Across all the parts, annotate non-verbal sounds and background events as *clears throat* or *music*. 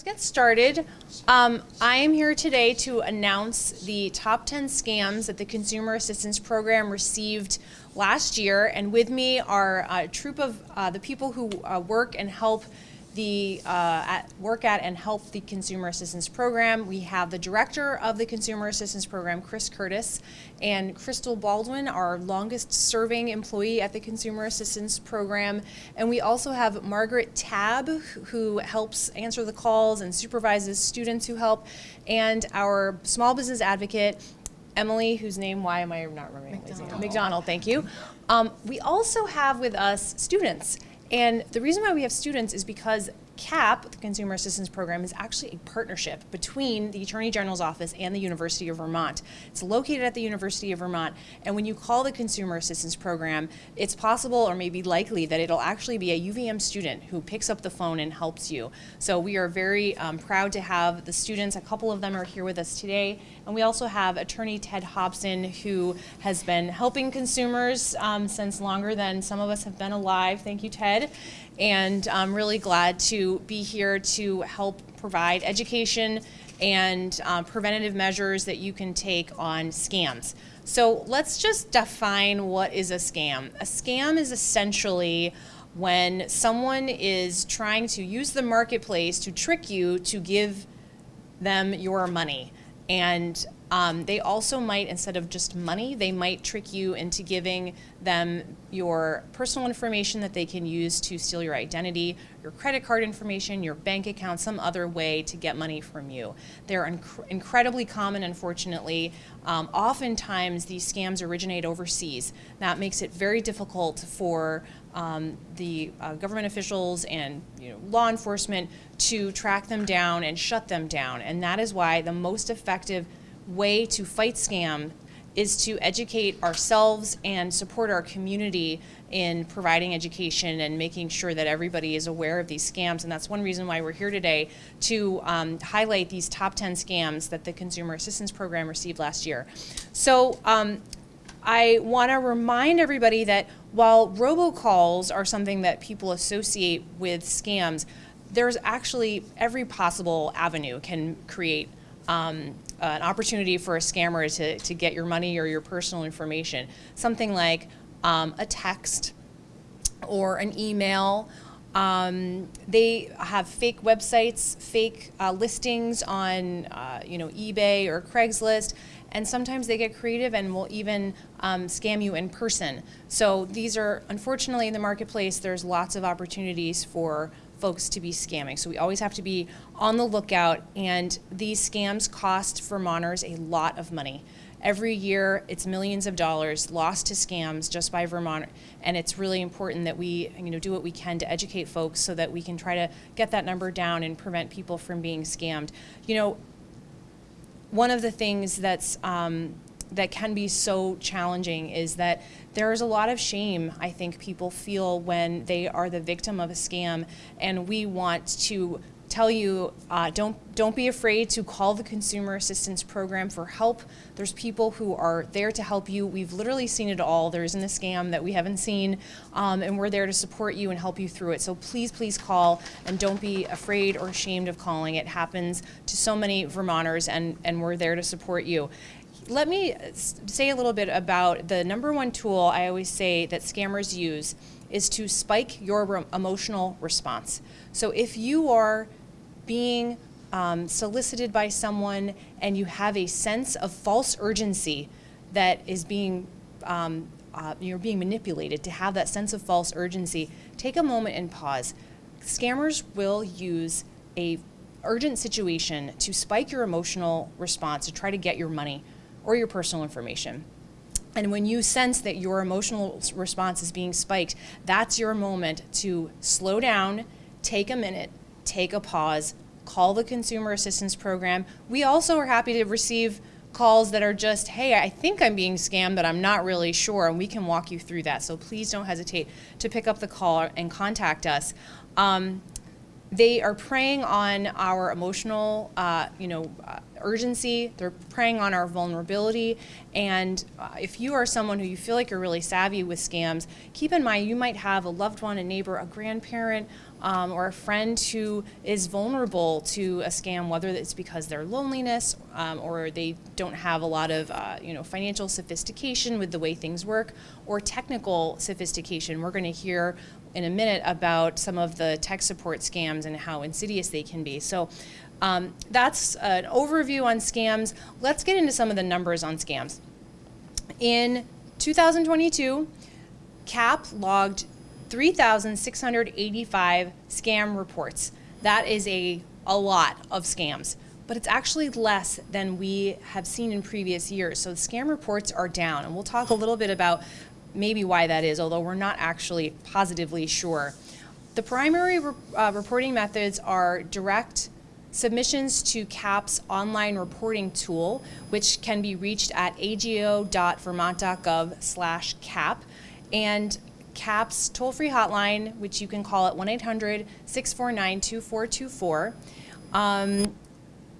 Let's get started. Um, I am here today to announce the top 10 scams that the Consumer Assistance Program received last year. And with me are a troop of uh, the people who uh, work and help the uh, at, work at and help the Consumer Assistance Program. We have the director of the Consumer Assistance Program, Chris Curtis, and Crystal Baldwin, our longest serving employee at the Consumer Assistance Program. And we also have Margaret Tab, who helps answer the calls and supervises students who help, and our small business advocate, Emily, whose name, why am I not remembering? McDonald. McDonald, thank you. Um, we also have with us students. And the reason why we have students is because CAP, the Consumer Assistance Program, is actually a partnership between the Attorney General's Office and the University of Vermont. It's located at the University of Vermont, and when you call the Consumer Assistance Program, it's possible or maybe likely that it'll actually be a UVM student who picks up the phone and helps you. So we are very um, proud to have the students. A couple of them are here with us today, and we also have Attorney Ted Hobson, who has been helping consumers um, since longer than some of us have been alive. Thank you, Ted. And I'm really glad to be here to help provide education and um, preventative measures that you can take on scams. So let's just define what is a scam. A scam is essentially when someone is trying to use the marketplace to trick you to give them your money. And um, they also might, instead of just money, they might trick you into giving them your personal information that they can use to steal your identity, your credit card information, your bank account, some other way to get money from you. They're inc incredibly common, unfortunately. Um, oftentimes, these scams originate overseas. That makes it very difficult for um, the uh, government officials and you know, law enforcement to track them down and shut them down. And that is why the most effective way to fight scam is to educate ourselves and support our community in providing education and making sure that everybody is aware of these scams. And that's one reason why we're here today to um, highlight these top 10 scams that the Consumer Assistance Program received last year. So um, I want to remind everybody that while robocalls are something that people associate with scams, there's actually every possible avenue can create um, an opportunity for a scammer to, to get your money or your personal information. Something like um, a text or an email. Um, they have fake websites, fake uh, listings on uh, you know eBay or Craigslist, and sometimes they get creative and will even um, scam you in person. So these are, unfortunately, in the marketplace, there's lots of opportunities for folks to be scamming. So we always have to be on the lookout, and these scams cost Vermonters a lot of money. Every year, it's millions of dollars lost to scams just by Vermont, and it's really important that we you know, do what we can to educate folks so that we can try to get that number down and prevent people from being scammed. You know, one of the things that's um, that can be so challenging is that there's a lot of shame I think people feel when they are the victim of a scam. And we want to tell you uh, don't don't be afraid to call the consumer assistance program for help. There's people who are there to help you. We've literally seen it all. There isn't a scam that we haven't seen um, and we're there to support you and help you through it. So please please call and don't be afraid or ashamed of calling. It happens to so many Vermonters and and we're there to support you let me say a little bit about the number one tool I always say that scammers use is to spike your emotional response. So if you are being um, solicited by someone and you have a sense of false urgency that is being um, uh, you're being manipulated to have that sense of false urgency, take a moment and pause. Scammers will use a urgent situation to spike your emotional response to try to get your money or your personal information. And when you sense that your emotional response is being spiked, that's your moment to slow down, take a minute, take a pause, call the Consumer Assistance Program. We also are happy to receive calls that are just, hey, I think I'm being scammed, but I'm not really sure, and we can walk you through that. So please don't hesitate to pick up the call and contact us. Um, they are preying on our emotional, uh, you know, uh, urgency. They're preying on our vulnerability. And uh, if you are someone who you feel like you're really savvy with scams, keep in mind you might have a loved one, a neighbor, a grandparent, um, or a friend who is vulnerable to a scam, whether it's because their loneliness um, or they don't have a lot of uh, you know financial sophistication with the way things work, or technical sophistication. We're going to hear in a minute about some of the tech support scams and how insidious they can be. So. Um, that's an overview on scams. Let's get into some of the numbers on scams. In 2022, CAP logged 3,685 scam reports. That is a, a lot of scams, but it's actually less than we have seen in previous years. So the scam reports are down, and we'll talk a little bit about maybe why that is, although we're not actually positively sure. The primary re uh, reporting methods are direct submissions to CAP's online reporting tool, which can be reached at ago.vermont.gov slash CAP, and CAP's toll-free hotline, which you can call at 1-800-649-2424. Um,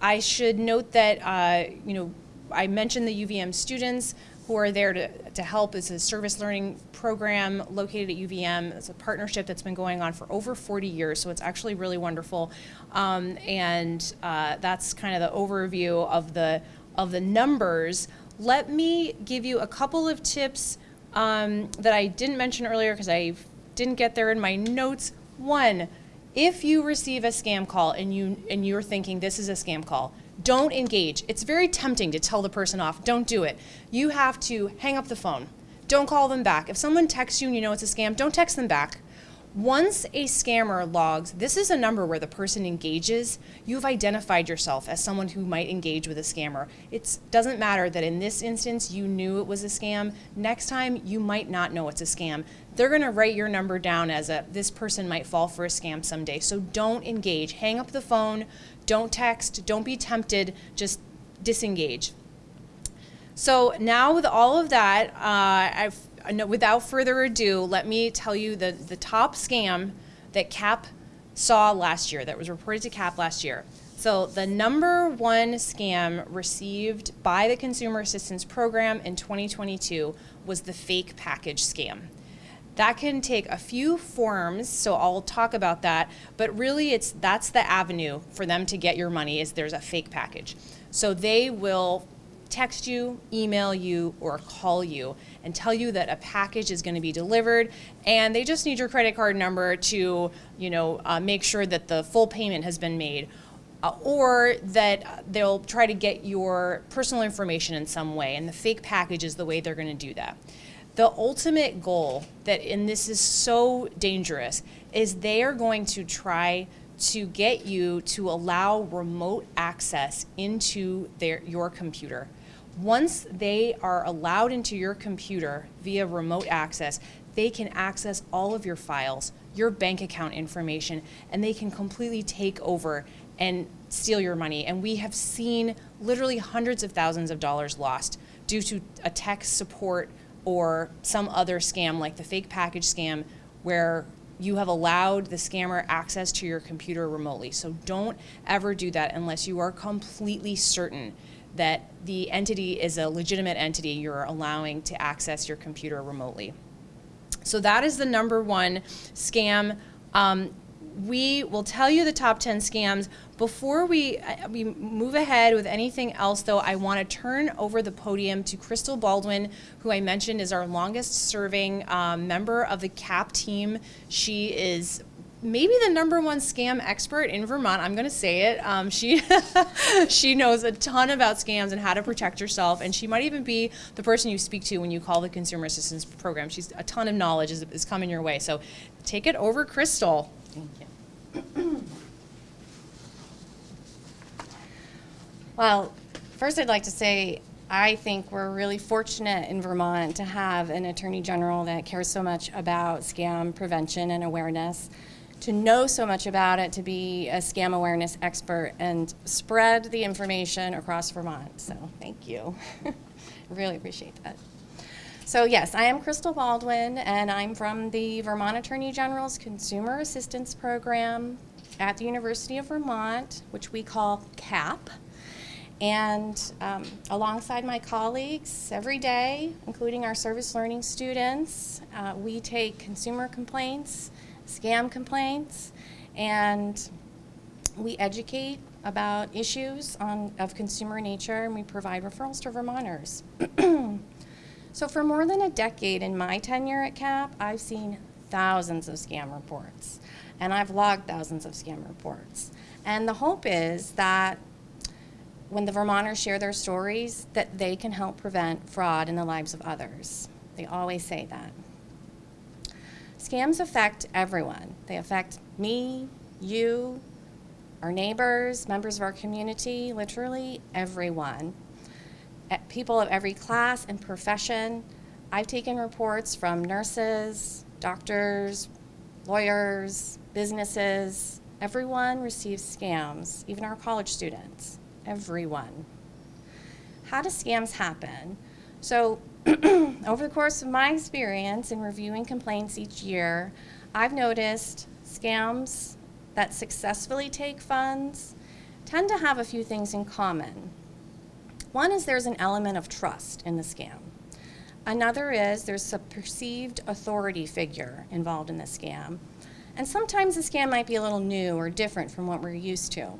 I should note that, uh, you know, I mentioned the UVM students who are there to, to help. It's a service learning program located at UVM. It's a partnership that's been going on for over 40 years, so it's actually really wonderful. Um, and uh, that's kind of the overview of the, of the numbers. Let me give you a couple of tips um, that I didn't mention earlier because I didn't get there in my notes. One, if you receive a scam call and, you, and you're thinking this is a scam call, don't engage. It's very tempting to tell the person off. Don't do it. You have to hang up the phone. Don't call them back. If someone texts you and you know it's a scam, don't text them back. Once a scammer logs, this is a number where the person engages, you've identified yourself as someone who might engage with a scammer. It doesn't matter that in this instance you knew it was a scam. Next time you might not know it's a scam. They're gonna write your number down as a, this person might fall for a scam someday. So don't engage, hang up the phone, don't text, don't be tempted, just disengage. So now with all of that, uh, without further ado, let me tell you the, the top scam that CAP saw last year, that was reported to CAP last year. So the number one scam received by the Consumer Assistance Program in 2022 was the fake package scam. That can take a few forms, so I'll talk about that, but really it's that's the avenue for them to get your money is there's a fake package. So they will text you, email you, or call you and tell you that a package is going to be delivered and they just need your credit card number to you know uh, make sure that the full payment has been made uh, or that they'll try to get your personal information in some way and the fake package is the way they're going to do that the ultimate goal that and this is so dangerous is they are going to try to get you to allow remote access into their your computer once they are allowed into your computer via remote access, they can access all of your files, your bank account information, and they can completely take over and steal your money. And we have seen literally hundreds of thousands of dollars lost due to a tech support or some other scam like the fake package scam where you have allowed the scammer access to your computer remotely. So don't ever do that unless you are completely certain that the entity is a legitimate entity you're allowing to access your computer remotely. So that is the number one scam. Um, we will tell you the top 10 scams. Before we, uh, we move ahead with anything else though, I want to turn over the podium to Crystal Baldwin, who I mentioned is our longest serving um, member of the CAP team. She is maybe the number one scam expert in Vermont. I'm going to say it. Um, she *laughs* she knows a ton about scams and how to protect yourself, and she might even be the person you speak to when you call the Consumer Assistance Program. She's a ton of knowledge is, is coming your way. So take it over, Crystal. Thank you. Well, first I'd like to say I think we're really fortunate in Vermont to have an Attorney General that cares so much about scam prevention and awareness to know so much about it, to be a scam awareness expert and spread the information across Vermont. So thank you. *laughs* really appreciate that. So yes, I am Crystal Baldwin and I'm from the Vermont Attorney General's Consumer Assistance Program at the University of Vermont, which we call CAP. And um, alongside my colleagues every day, including our service learning students, uh, we take consumer complaints scam complaints, and we educate about issues on, of consumer nature, and we provide referrals to Vermonters. *clears throat* so for more than a decade in my tenure at CAP, I've seen thousands of scam reports, and I've logged thousands of scam reports. And the hope is that when the Vermonters share their stories, that they can help prevent fraud in the lives of others. They always say that. Scams affect everyone. They affect me, you, our neighbors, members of our community, literally everyone. People of every class and profession. I've taken reports from nurses, doctors, lawyers, businesses. Everyone receives scams, even our college students. Everyone. How do scams happen? So, *clears throat* over the course of my experience in reviewing complaints each year, I've noticed scams that successfully take funds tend to have a few things in common. One is there's an element of trust in the scam. Another is there's a perceived authority figure involved in the scam. And sometimes the scam might be a little new or different from what we're used to.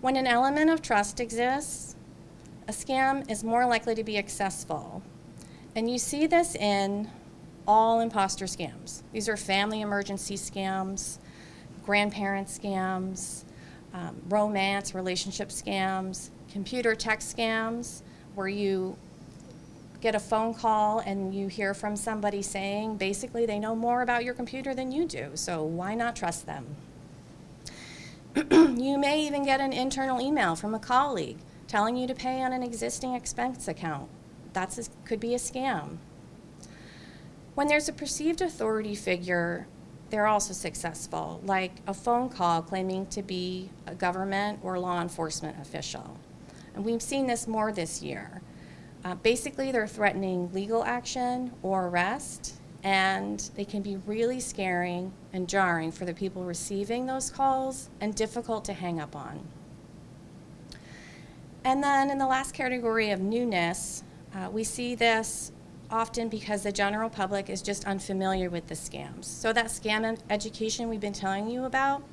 When an element of trust exists, a scam is more likely to be successful. And you see this in all imposter scams. These are family emergency scams, grandparent scams, um, romance, relationship scams, computer tech scams, where you get a phone call and you hear from somebody saying basically they know more about your computer than you do, so why not trust them? *clears throat* you may even get an internal email from a colleague telling you to pay on an existing expense account. That could be a scam. When there's a perceived authority figure they're also successful, like a phone call claiming to be a government or law enforcement official. And we've seen this more this year. Uh, basically, they're threatening legal action or arrest, and they can be really scaring and jarring for the people receiving those calls and difficult to hang up on. And then in the last category of newness, uh, we see this often because the general public is just unfamiliar with the scams. So that scam education we've been telling you about,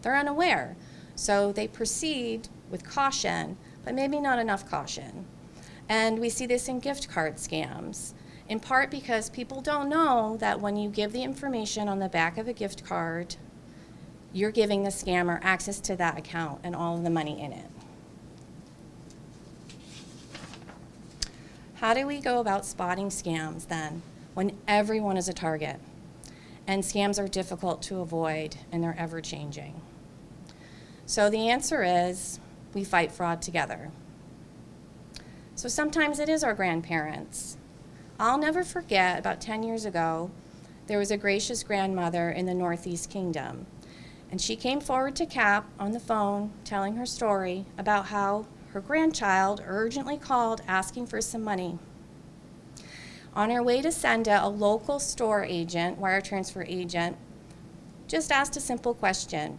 they're unaware. So they proceed with caution, but maybe not enough caution. And we see this in gift card scams, in part because people don't know that when you give the information on the back of a gift card, you're giving the scammer access to that account and all of the money in it. How do we go about spotting scams then when everyone is a target and scams are difficult to avoid and they're ever changing? So the answer is we fight fraud together. So sometimes it is our grandparents. I'll never forget about 10 years ago, there was a gracious grandmother in the Northeast Kingdom. And she came forward to CAP on the phone telling her story about how her grandchild urgently called asking for some money. On her way to Senda, a local store agent, wire transfer agent, just asked a simple question.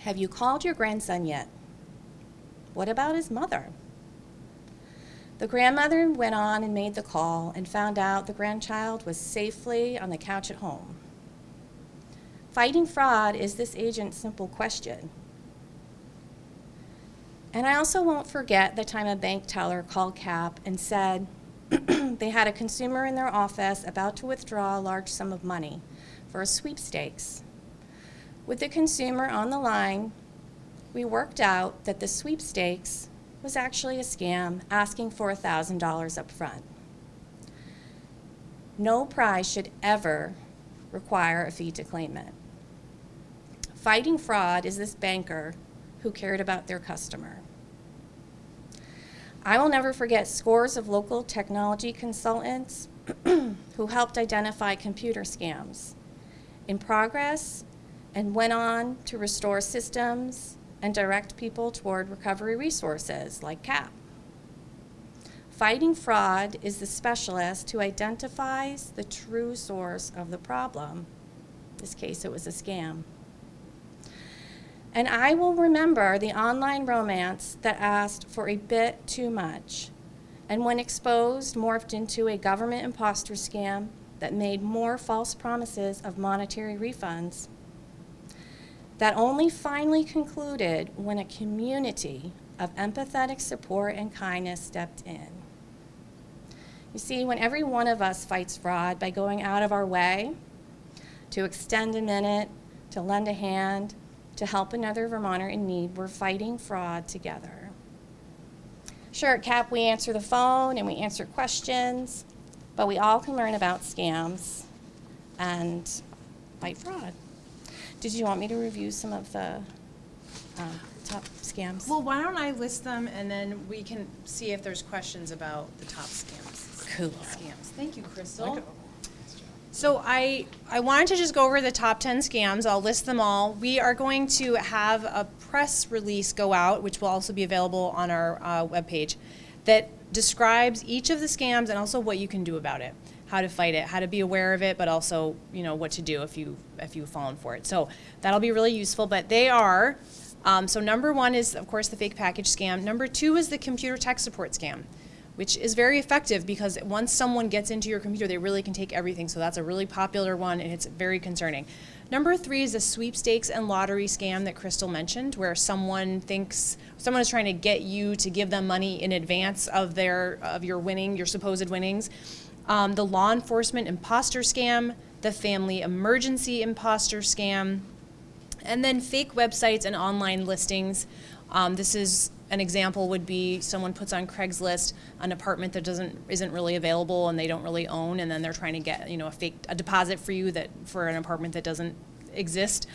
Have you called your grandson yet? What about his mother? The grandmother went on and made the call and found out the grandchild was safely on the couch at home. Fighting fraud is this agent's simple question. And I also won't forget the time a bank teller called CAP and said *clears throat* they had a consumer in their office about to withdraw a large sum of money for a sweepstakes. With the consumer on the line, we worked out that the sweepstakes was actually a scam asking for $1,000 up front. No prize should ever require a fee to claim it. Fighting fraud is this banker who cared about their customer. I will never forget scores of local technology consultants *clears throat* who helped identify computer scams in progress and went on to restore systems and direct people toward recovery resources like CAP. Fighting fraud is the specialist who identifies the true source of the problem. In this case, it was a scam. And I will remember the online romance that asked for a bit too much, and when exposed, morphed into a government imposter scam that made more false promises of monetary refunds that only finally concluded when a community of empathetic support and kindness stepped in. You see, when every one of us fights fraud by going out of our way to extend a minute, to lend a hand, to help another Vermonter in need, we're fighting fraud together. Sure, at CAP, we answer the phone and we answer questions, but we all can learn about scams and fight fraud. Did you want me to review some of the um, top scams? Well, why don't I list them and then we can see if there's questions about the top scams. Cool. Scams. Thank you, Crystal. So I, I wanted to just go over the top 10 scams. I'll list them all. We are going to have a press release go out, which will also be available on our uh, webpage, that describes each of the scams and also what you can do about it, how to fight it, how to be aware of it, but also you know what to do if you if you've fallen for it. So that'll be really useful. But they are. Um, so number one is of course the fake package scam. Number two is the computer tech support scam which is very effective because once someone gets into your computer, they really can take everything. So that's a really popular one and it's very concerning. Number three is a sweepstakes and lottery scam that Crystal mentioned, where someone thinks someone is trying to get you to give them money in advance of their of your winning, your supposed winnings. Um, the law enforcement imposter scam, the family emergency imposter scam, and then fake websites and online listings. Um, this is an example would be someone puts on Craigslist an apartment that doesn't isn't really available and they don't really own, and then they're trying to get you know a fake a deposit for you that for an apartment that doesn't exist.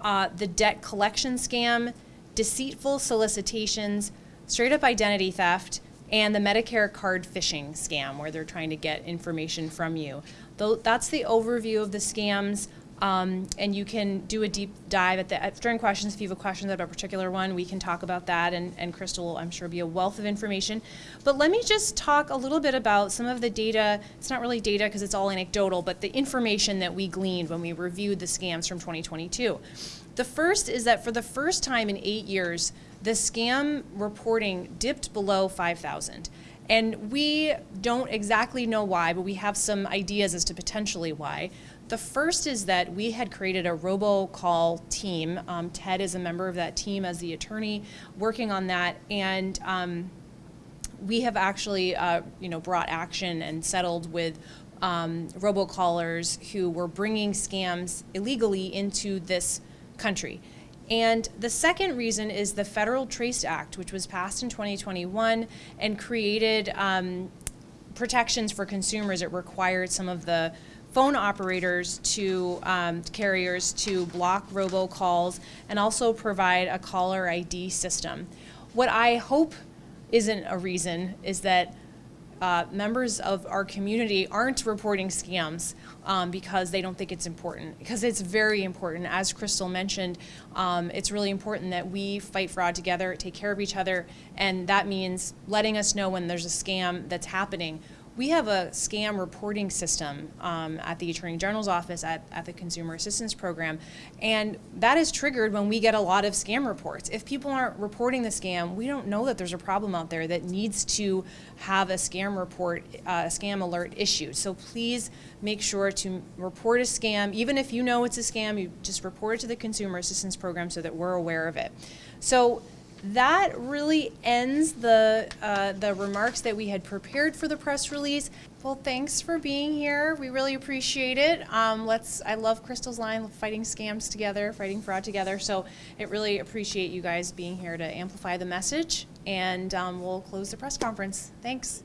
Uh, the debt collection scam, deceitful solicitations, straight up identity theft, and the Medicare card phishing scam where they're trying to get information from you. That's the overview of the scams. Um, and you can do a deep dive at the during questions if you have a question about a particular one we can talk about that and, and crystal will i'm sure be a wealth of information but let me just talk a little bit about some of the data it's not really data because it's all anecdotal but the information that we gleaned when we reviewed the scams from 2022 the first is that for the first time in eight years the scam reporting dipped below 5000 and we don't exactly know why, but we have some ideas as to potentially why. The first is that we had created a robocall team. Um, Ted is a member of that team as the attorney working on that, and um, we have actually, uh, you know, brought action and settled with um, robocallers who were bringing scams illegally into this country. And the second reason is the Federal TRACED Act, which was passed in 2021 and created um, protections for consumers. It required some of the phone operators to um, carriers to block robocalls and also provide a caller ID system. What I hope isn't a reason is that uh, members of our community aren't reporting scams um, because they don't think it's important. Because it's very important. As Crystal mentioned, um, it's really important that we fight fraud together, take care of each other, and that means letting us know when there's a scam that's happening we have a scam reporting system um, at the Attorney General's office at, at the Consumer Assistance Program, and that is triggered when we get a lot of scam reports. If people aren't reporting the scam, we don't know that there's a problem out there that needs to have a scam report, uh, a scam alert issued. So please make sure to report a scam. Even if you know it's a scam, you just report it to the Consumer Assistance Program so that we're aware of it. So that really ends the, uh, the remarks that we had prepared for the press release. Well, thanks for being here. We really appreciate it. Um, let's, I love Crystal's line, fighting scams together, fighting fraud together. So it really appreciate you guys being here to amplify the message. And um, we'll close the press conference. Thanks.